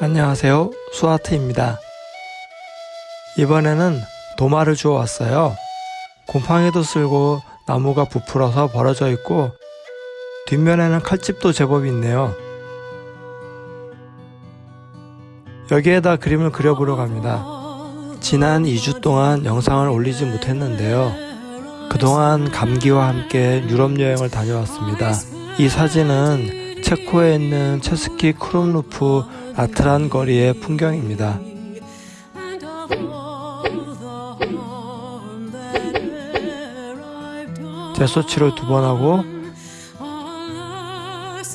안녕하세요. 수아트입니다. 이번에는 도마를 주워 왔어요. 곰팡이도 쓸고 나무가 부풀어서 벌어져 있고 뒷면에는 칼집도 제법 있네요. 여기에다 그림을 그려보려고 합니다. 지난 2주 동안 영상을 올리지 못했는데요. 그동안 감기와 함께 유럽 여행을 다녀왔습니다. 이 사진은 체코에 있는 체스키 크롬루프 아트란 거리의 풍경입니다. 제소치를 두 번 하고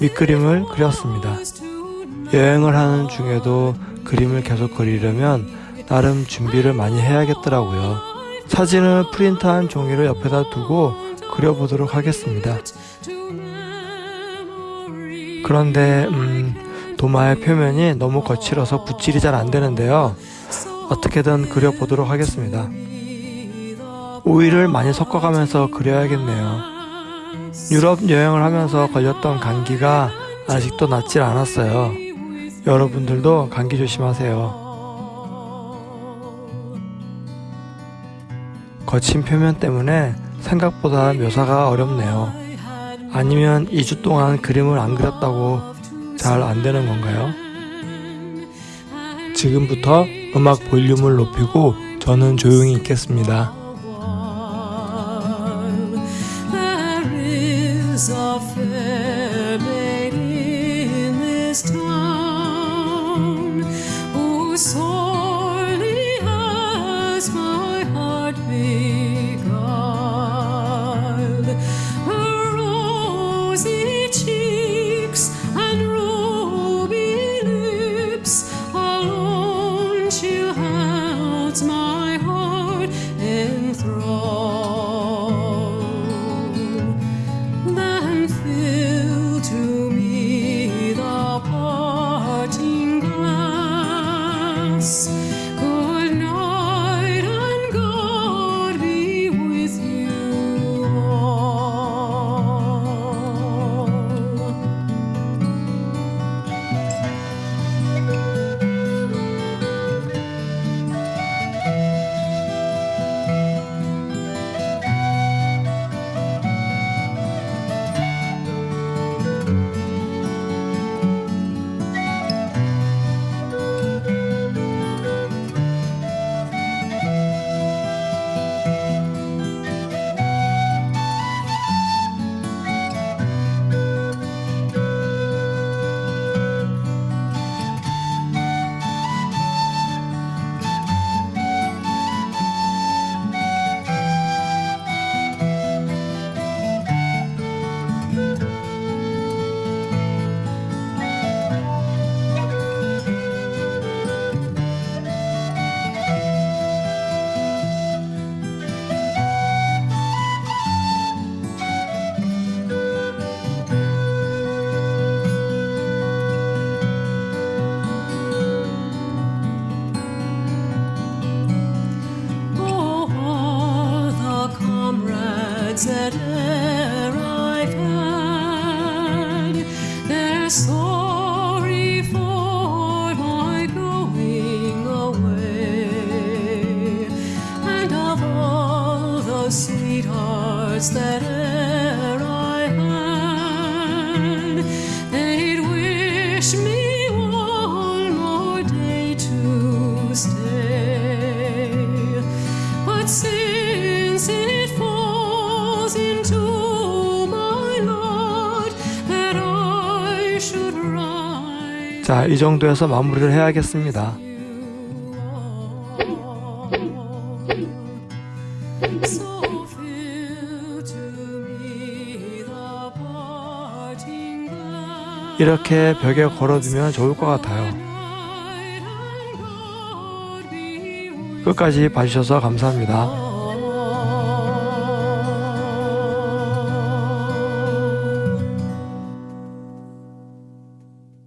밑그림을 그렸습니다. 여행을 하는 중에도 그림을 계속 그리려면 나름 준비를 많이 해야겠더라고요. 사진을 프린트한 종이를 옆에다 두고 그려보도록 하겠습니다. 그런데 음, 도마의 표면이 너무 거칠어서 붓질이 잘 안되는데요. 어떻게든 그려보도록 하겠습니다. 오일을 많이 섞어가면서 그려야겠네요. 유럽 여행을 하면서 걸렸던 감기가 아직도 낫질 않았어요. 여러분들도 감기 조심하세요. 거친 표면 때문에 생각보다 묘사가 어렵네요 아니면 2주 동안 그림을 안 그렸다고 잘 안되는 건가요? 지금부터 음악 볼륨을 높이고 저는 조용히 있겠습니다. sorry the sweethearts that e'er I had, they'd wish me one more day to stay. But since it falls into 자, 이 정도에서 마무리를 해야겠습니다. 이렇게 벽에 걸어두면 좋을 것 같아요. 끝까지 봐주셔서 감사합니다.